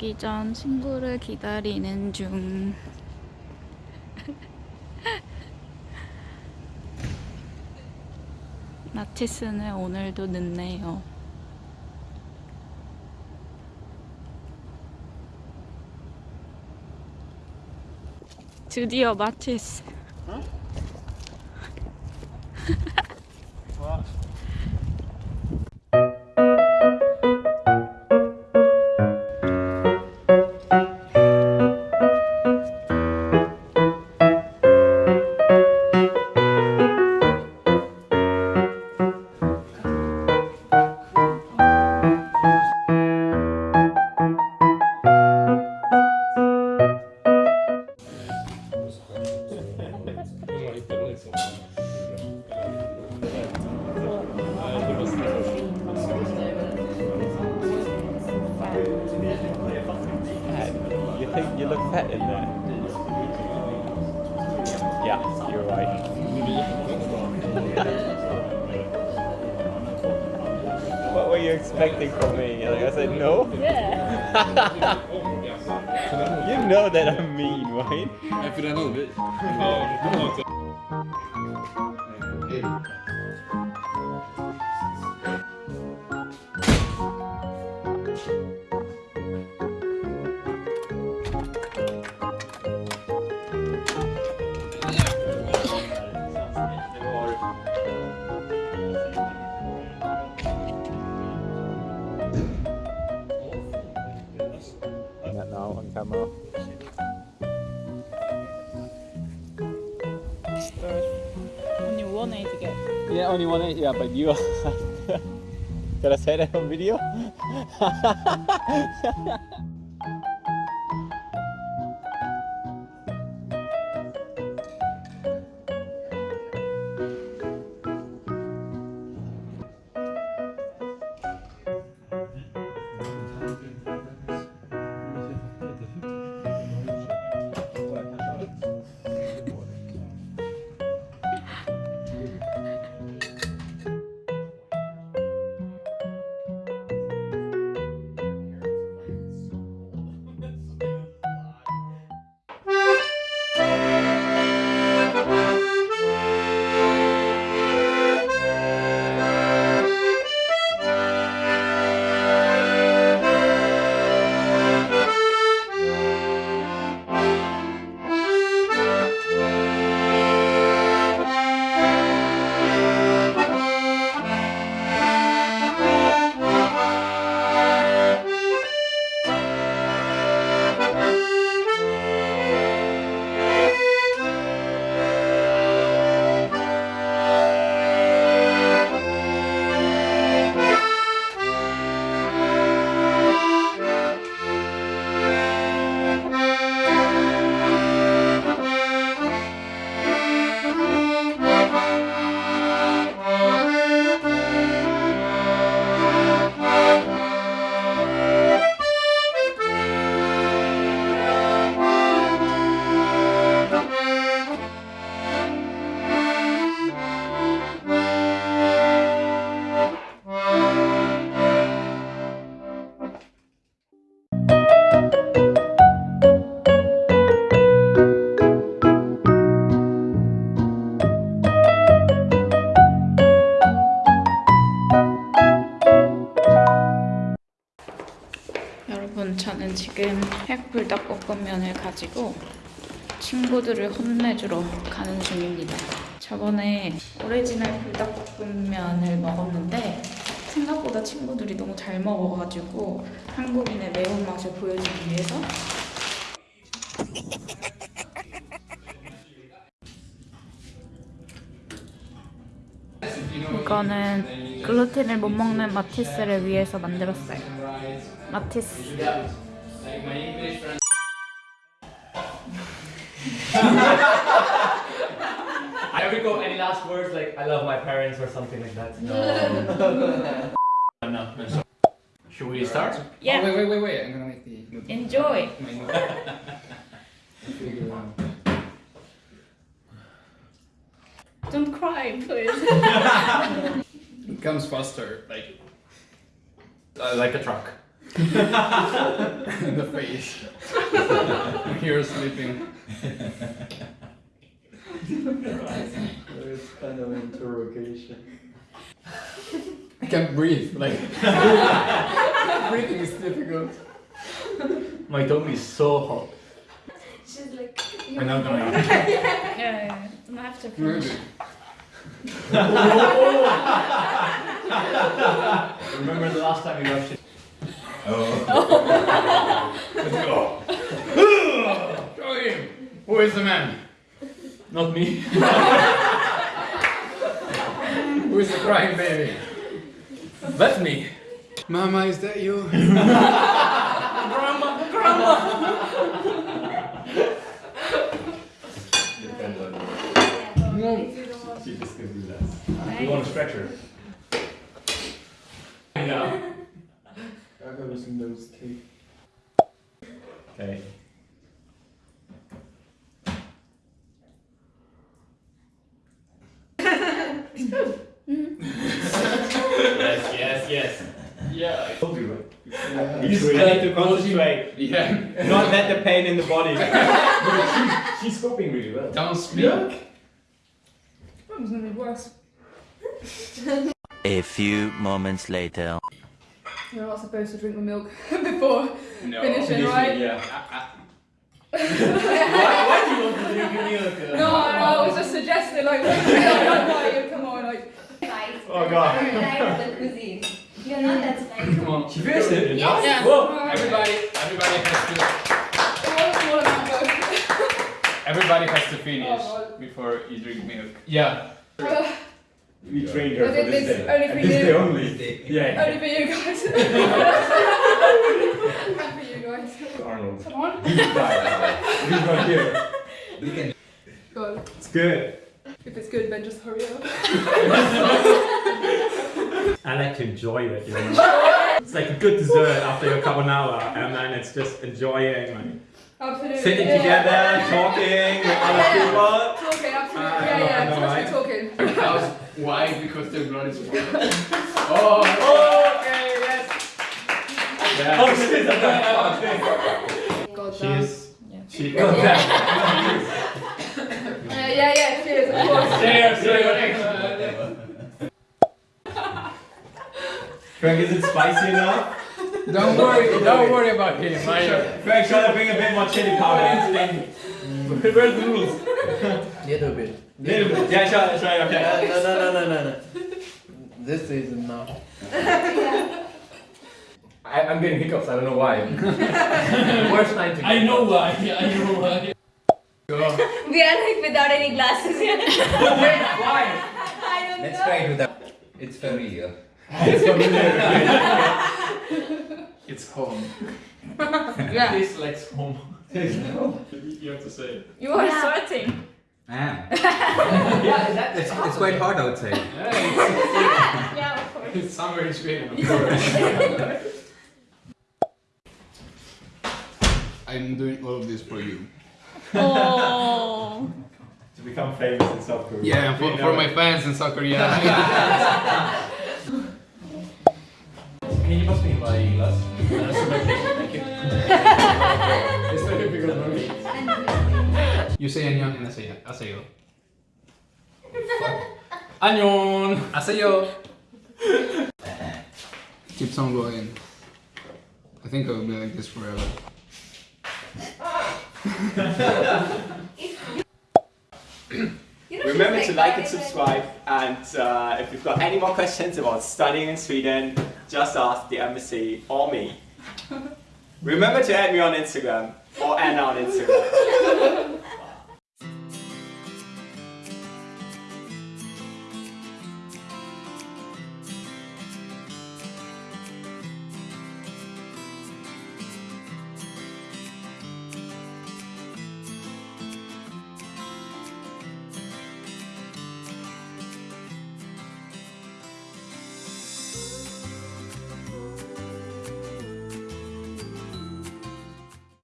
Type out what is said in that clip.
자기 전 친구를 기다리는 중. 나치스는 오늘도 늦네요. 드디어 마치스. Think you look fat in there? Yeah, you're right. what were you expecting from me? Like I said no? Yeah. You know that I'm mean, right? Efter den hade vi. Not now on camera. Only one way to get. Yeah, only one. Yeah, but you. Can I say that on video? 지금 핵불닭볶음면을 가지고 친구들을 혼내주러 가는 중입니다. 저번에 오리지널 불닭볶음면을 먹었는데 생각보다 친구들이 너무 잘 먹어가지고 한국인의 매운맛을 보여주기 위해서 이거는 글루텐을 못 먹는 마티스를 위해서 만들었어요. 마티스. I ever go any last words like I love my parents or something like that? No. no. Should we start? Oh, Yeah, wait, wait, wait, wait. I'm gonna make the. enjoy. my note. Figure it out. Don't cry, please. It comes faster, like. Uh, like a truck. In the face. when you're sleeping. It's kind of interrogation. I can't breathe. Like breathing is difficult. My tummy is so hot. She's like, I'm not gonna eat. Yeah, yeah, yeah. Don't have to finish. Remember the last time you rushed it? Let's go. Show him. Who is the man? Not me. Who is the crying baby? That's me. Mama, is that you? No. She just can do that. You want a stretcher? Yeah. I got some nose tape. Okay. yes, yes, yes. Yeah, I told you, right? You just try to concentrate. Yeah. Not let the pain in the body. She's coping really well. Don't speak. It's gonna be worse. A few moments later. You're not supposed to drink the milk before No. finishing, right? Yeah. Why, why do you want to drink milk? No, I was just suggesting, like, why you come on, like, Oh god. the cuisine. You're not that spicy. Come on. She finished it? Yes. Yeah. Whoa! Everybody, everybody has to, one small amount of everybody has to finish Oh, before you drink milk. Yeah. Uh, We trained her I for this this day. only for And this you. day only. Yeah. Only for you guys. and for you guys. Arnold. Come on. He's not here. God. It's good. If it's good, then just hurry up. I like to enjoy it, you know. it's like a good dessert after your carbonara, and then it's just enjoying, like Absolutely. sitting yeah. together, talking with other people. Talking, absolutely. Ah, yeah, no, yeah. no, supposed right. talking. How's why? Because the blood is flowing. Oh, Okay, yes. Yeah. Oh shit, I'm done. God damn. Cheers. Yeah. Cheers. Uh, yeah, yeah, cheers, of course. Cheers, cheers. Frank, is it spicy enough? don't worry, don't worry about him. I, Frank, try to bring a bit more chili powder in. Where's the rules? Little bit. Little. Yeah, try, try, okay. no, no, no, no, no. This is enough. I, I'm getting hiccups, I don't know why. Worst time to I know why. I know why. Go. We are like without any glasses here. Why? I don't Let's know. try it without. It's familiar. It's familiar. It's home. Yeah. Tastes like home. you have to say it. You are Yeah. sweating. Ah. yeah, that, It's, it's quite hot outside. Yeah, yeah, of course. It's summer in Sweden, of course. I'm doing all of this for you. Oh. To become famous in South Korea. Yeah, for, for my fans in South Korea. Can you pass me my glass? Thank you. You say annyeong and I say I say yo. Anyon! I say Asayo! Keeps on going. I think I'll be like this forever. Remember to like and subscribe and uh, if you've got any more questions about studying in Sweden, just ask the embassy or me. Remember to add me on Instagram or Anna on Instagram.